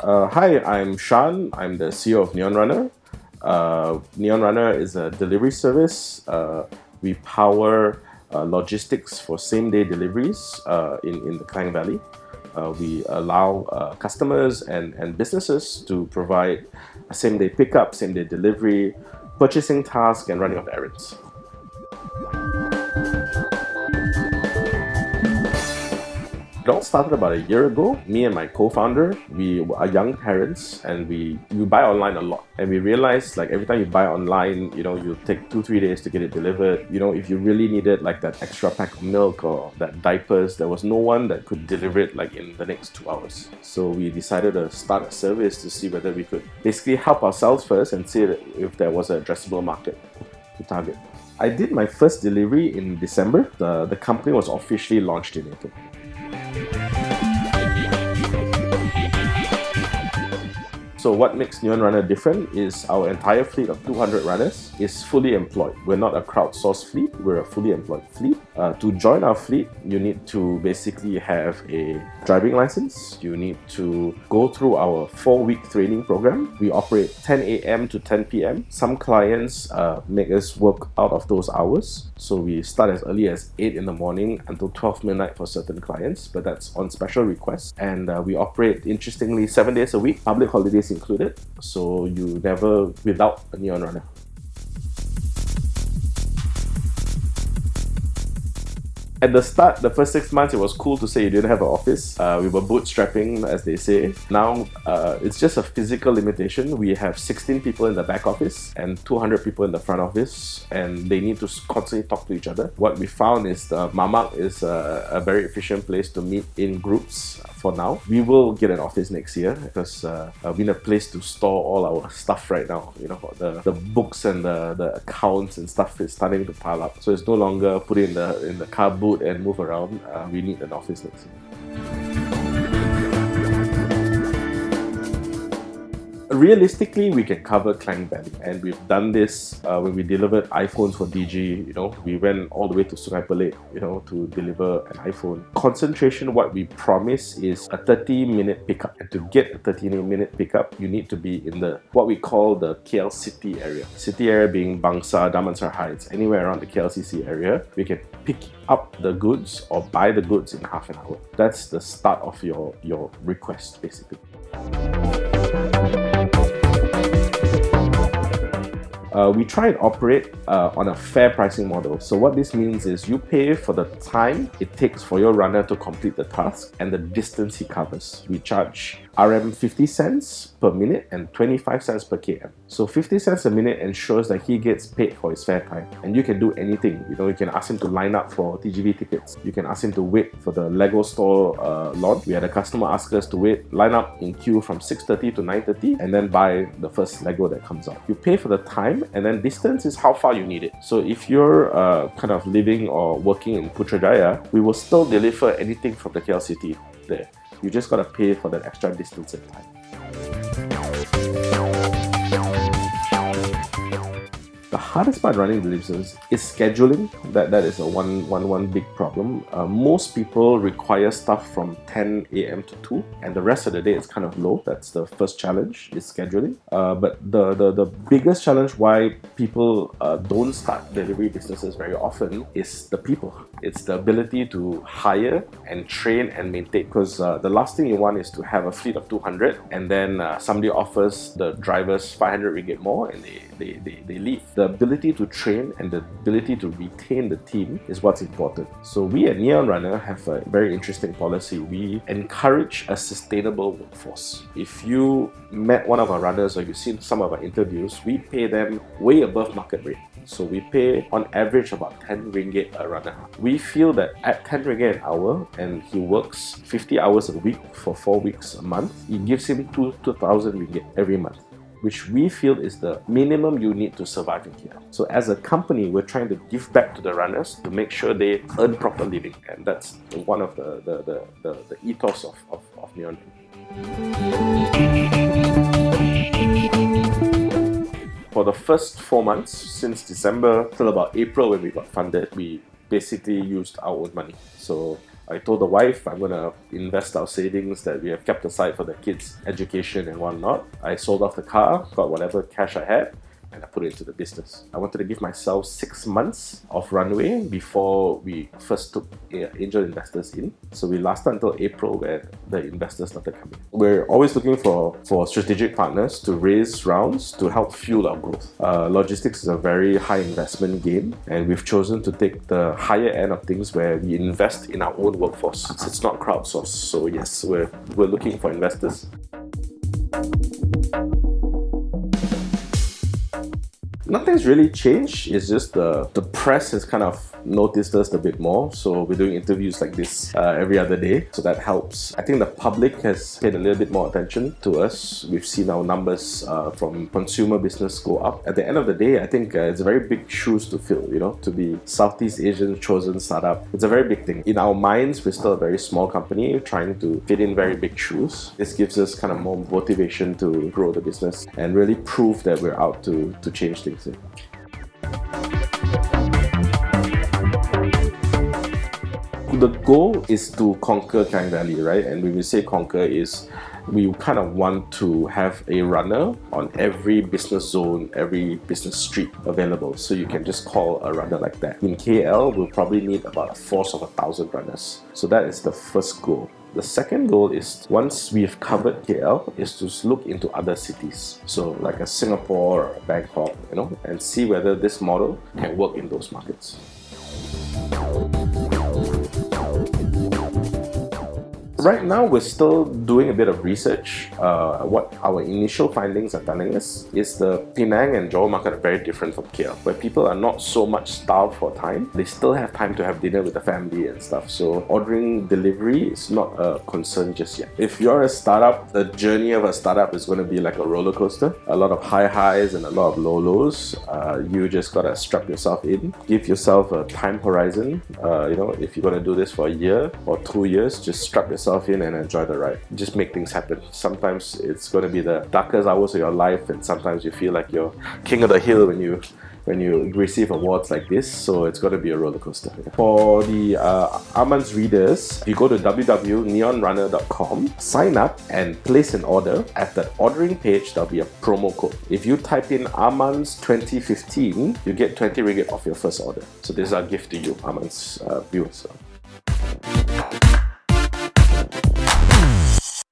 Uh, hi, I'm Sean. I'm the CEO of Neon Runner. Uh, Neon Runner is a delivery service. Uh, we power uh, logistics for same-day deliveries uh, in, in the Klang Valley. Uh, we allow customers and, and businesses to provide same-day pickup, same-day delivery, purchasing tasks, and running of errands. All started about a year ago. Me and my co-founder, we are young parents and we, we buy online a lot. And we realized like every time you buy online, you know, you take two, three days to get it delivered. You know, if you really needed like that extra pack of milk or that diapers, there was no one that could deliver it like in the next two hours. So we decided to start a service to see whether we could basically help ourselves first and see if there was an addressable market to target. I did my first delivery in December. The, the company was officially launched in April. Thank you. So what makes Neon Runner different is our entire fleet of 200 runners is fully employed. We're not a crowdsourced fleet, we're a fully employed fleet. Uh, to join our fleet, you need to basically have a driving license. You need to go through our four-week training program. We operate 10 a.m. to 10 p.m. Some clients uh, make us work out of those hours. So we start as early as 8 in the morning until 12 midnight for certain clients, but that's on special request. And uh, we operate, interestingly, seven days a week, public holidays included. So you never without a neon runner. At the start, the first six months, it was cool to say you didn't have an office. Uh, we were bootstrapping, as they say. Now, uh, it's just a physical limitation. We have 16 people in the back office and 200 people in the front office, and they need to constantly talk to each other. What we found is the Mamak is a, a very efficient place to meet in groups for now. We will get an office next year because uh, uh, we need a place to store all our stuff right now. You know, the, the books and the, the accounts and stuff is starting to pile up. So it's no longer put in the in the car boot and move around. Uh, we need an office next year. Realistically, we can cover Klang Valley, and we've done this uh, when we delivered iPhones for DiGi. You know, we went all the way to Sungai Pelek, you know, to deliver an iPhone. Concentration, what we promise is a 30-minute pickup, and to get a 30-minute pickup, you need to be in the what we call the KL City area. City area being Bangsar, Damansara Heights, anywhere around the KLCC area. We can pick up the goods or buy the goods in half an hour. That's the start of your your request, basically. Uh, we try and operate uh, on a fair pricing model. So what this means is you pay for the time it takes for your runner to complete the task and the distance he covers. We charge RM 50 cents per minute and 25 cents per km. So 50 cents a minute ensures that he gets paid for his fair time. And you can do anything. You know, you can ask him to line up for TGV tickets. You can ask him to wait for the Lego store uh, launch. We had a customer ask us to wait, line up in queue from 6.30 to 9.30 and then buy the first Lego that comes out. You pay for the time and then distance is how far you need it. So if you're uh, kind of living or working in Putrajaya, we will still deliver anything from the city there. You just gotta pay for that extra distance and time. Hardest part running the business is scheduling. That that is a one one one big problem. Uh, most people require stuff from 10 a.m. to 2, and the rest of the day is kind of low. That's the first challenge is scheduling. Uh, but the, the the biggest challenge why people uh, don't start delivery businesses very often is the people. It's the ability to hire and train and maintain. Because uh, the last thing you want is to have a fleet of 200, and then uh, somebody offers the drivers 500 ringgit more, and they they, they, they leave the ability to train and the ability to retain the team is what's important. So we at Neon Runner have a very interesting policy. We encourage a sustainable workforce. If you met one of our runners or you've seen some of our interviews, we pay them way above market rate. So we pay on average about 10 ringgit a runner. We feel that at 10 ringgit an hour and he works 50 hours a week for 4 weeks a month, it gives him 2 2000 ringgit every month which we feel is the minimum you need to survive in here. So as a company, we're trying to give back to the runners to make sure they earn proper living. And that's one of the, the, the, the, the ethos of, of, of Neon. For the first four months, since December till about April when we got funded, we basically used our own money. So I told the wife I'm to invest our savings that we have kept aside for the kids' education and whatnot. I sold off the car, got whatever cash I had, and I put it into the business. I wanted to give myself six months of runway before we first took angel investors in. So we lasted until April where the investors started coming. We're always looking for, for strategic partners to raise rounds to help fuel our growth. Uh, logistics is a very high investment game and we've chosen to take the higher end of things where we invest in our own workforce. It's, it's not crowdsourced. So yes, we're, we're looking for investors. Nothing's really changed. It's just the, the press has kind of noticed us a bit more. So we're doing interviews like this uh, every other day. So that helps. I think the public has paid a little bit more attention to us. We've seen our numbers uh, from consumer business go up. At the end of the day, I think uh, it's a very big shoes to fill, you know, to be Southeast Asian chosen startup. It's a very big thing. In our minds, we're still a very small company trying to fit in very big shoes. This gives us kind of more motivation to grow the business and really prove that we're out to, to change things. The goal is to conquer Klang Valley, right? And when we say conquer is we kind of want to have a runner on every business zone, every business street available. So you can just call a runner like that. In KL, we'll probably need about a force of a thousand runners. So that is the first goal. The second goal is once we've covered KL is to look into other cities. So like a Singapore or Bangkok, you know, and see whether this model can work in those markets. Right now, we're still doing a bit of research. Uh, what our initial findings are telling us is the Penang and Johor market are very different from KL, where people are not so much starved for time. They still have time to have dinner with the family and stuff. So ordering delivery is not a concern just yet. If you're a startup, the journey of a startup is going to be like a roller coaster. A lot of high highs and a lot of low lows. Uh, you just gotta strap yourself in. Give yourself a time horizon. Uh, you know, if you're gonna do this for a year or two years, just strap yourself yourself in and enjoy the ride. Just make things happen. Sometimes it's going to be the darkest hours of your life and sometimes you feel like you're king of the hill when you when you receive awards like this, so it's got to be a roller coaster. For the uh, Amanz readers, you go to www.neonrunner.com, sign up and place an order. At the ordering page, there'll be a promo code. If you type in Amanz 2015, you get 20 ringgit off your first order. So this is our gift to you, Amanz uh, viewers.